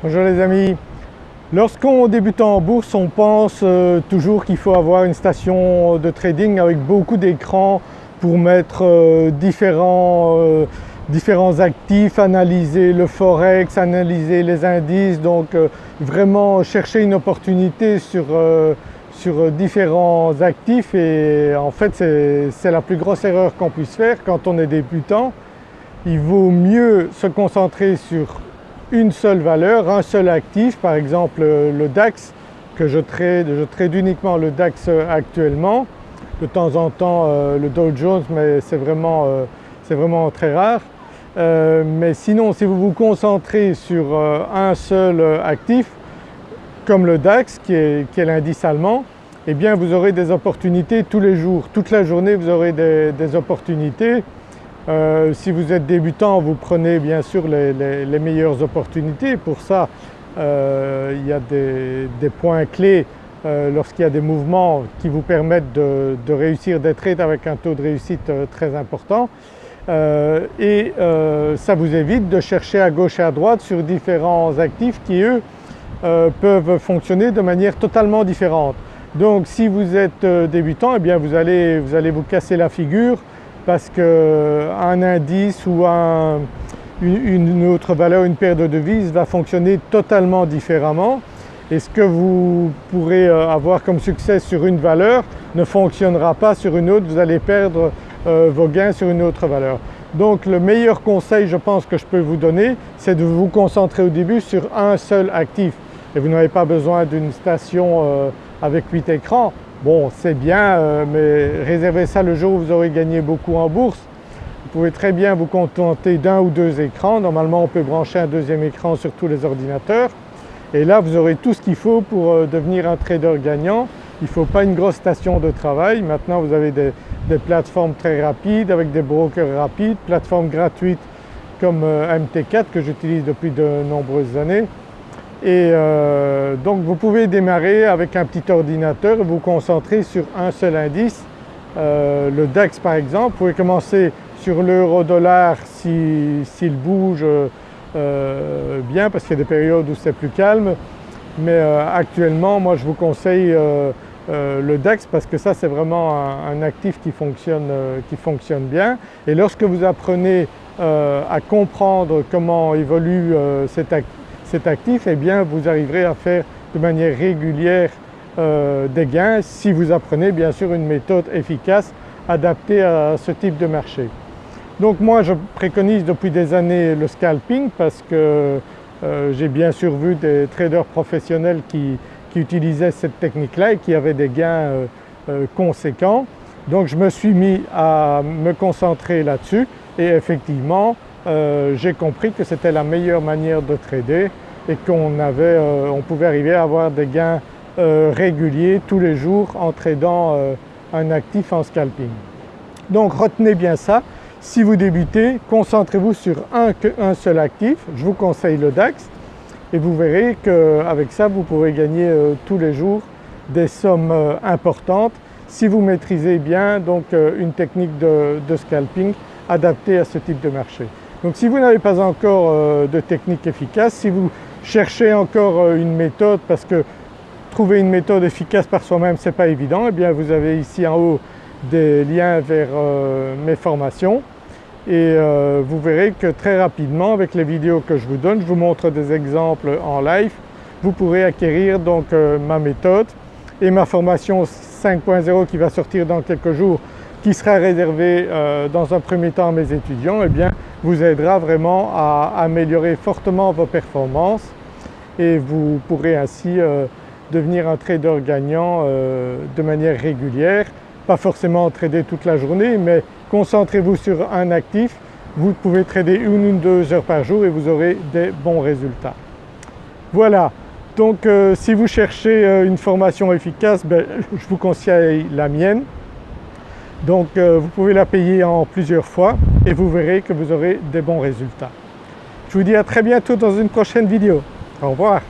Bonjour les amis. Lorsqu'on débute en bourse, on pense euh, toujours qu'il faut avoir une station de trading avec beaucoup d'écrans pour mettre euh, différents, euh, différents, actifs, analyser le forex, analyser les indices, donc vraiment chercher une opportunité sur, sur différents actifs et en fait c'est la plus grosse erreur qu'on puisse faire quand on est débutant. Il vaut mieux se concentrer sur une seule valeur, un seul actif, par exemple le DAX que je trade, je trade uniquement le DAX actuellement, de temps en temps euh, le Dow Jones mais c'est vraiment, euh, vraiment, très rare. Euh, mais sinon si vous vous concentrez sur un seul actif comme le DAX qui est, l'indice allemand, eh bien vous aurez des opportunités tous les jours, toute la journée vous aurez des opportunités euh, si vous êtes débutant, vous prenez bien sûr les, meilleures opportunités. Pour ça, euh, il y a des, points clés euh, lorsqu'il y a des mouvements qui vous permettent de, réussir des trades avec un taux de réussite très important. et ça vous évite de chercher à gauche et à droite sur différents actifs qui eux peuvent fonctionner de manière totalement différente. Donc si vous êtes débutant, eh bien vous allez vous casser la figure parce qu'un indice ou une, autre valeur, une paire de devises va fonctionner totalement différemment. Et ce que vous pourrez euh, avoir comme succès sur une valeur ne fonctionnera pas sur une autre, vous allez perdre euh, vos gains sur une autre valeur. Donc le meilleur conseil je pense que je peux vous donner c'est de vous concentrer au début sur un seul actif. Et vous n'avez pas besoin d'une station euh, avec 8 écrans, Bon c'est bien euh, mais réservez ça le jour où vous aurez gagné beaucoup en bourse. Vous pouvez très bien vous contenter d'un ou deux écrans, normalement on peut brancher un deuxième écran sur tous les ordinateurs et là vous aurez tout ce qu'il faut pour euh, devenir un trader gagnant. Il ne faut pas une grosse station de travail, maintenant vous avez des, plateformes très rapides avec des brokers rapides, plateformes gratuites comme euh, MT4 que j'utilise depuis de nombreuses années et euh, donc vous pouvez démarrer avec un petit ordinateur et vous concentrer sur un seul indice. Euh, le DAX par exemple, vous pouvez commencer sur l'euro-dollar s'il bouge euh, bien parce qu'il y a des périodes où c'est plus calme. Mais actuellement moi je vous conseille le DAX parce que ça c'est vraiment un, actif qui fonctionne, qui fonctionne, bien. Et lorsque vous apprenez à comprendre comment évolue cet actif, cet actif, eh bien vous arriverez à faire de manière régulière euh, des gains si vous apprenez bien sûr une méthode efficace adaptée à ce type de marché. Donc moi je préconise depuis des années le scalping parce que euh, j'ai bien sûr vu des traders professionnels qui, utilisaient cette technique-là et qui avaient des gains euh, conséquents. Donc je me suis mis à me concentrer là-dessus et effectivement euh, j'ai compris que c'était la meilleure manière de trader et qu'on euh, on pouvait arriver à avoir des gains euh, réguliers tous les jours en tradant un actif en scalping. Donc retenez bien ça, si vous débutez, concentrez-vous sur un, un seul actif, je vous conseille le DAX et vous verrez qu'avec ça vous pourrez gagner tous les jours des sommes importantes si vous maîtrisez bien donc une technique de scalping adaptée à ce type de marché. Donc si vous n'avez pas encore euh, de technique efficace, si vous cherchez encore euh, une méthode parce que trouver une méthode efficace par soi-même ce n'est pas évident, eh bien vous avez ici en haut des liens vers euh, mes formations. Et vous verrez que très rapidement avec les vidéos que je vous donne, je vous montre des exemples en live, vous pourrez acquérir donc ma méthode et ma formation 5.0 qui va sortir dans quelques jours qui sera réservé euh, dans un premier temps à mes étudiants. Eh bien, vous aidera vraiment à améliorer fortement vos performances et vous pourrez ainsi euh, devenir un trader gagnant euh, de manière régulière, pas forcément trader toute la journée mais concentrez-vous sur un actif, vous pouvez trader une ou deux heures par jour et vous aurez des bons résultats. Voilà, donc si vous cherchez une formation efficace, ben, je vous conseille la mienne. Donc euh, vous pouvez la payer en plusieurs fois et vous verrez que vous aurez des bons résultats. Je vous dis à très bientôt dans une prochaine vidéo. Au revoir.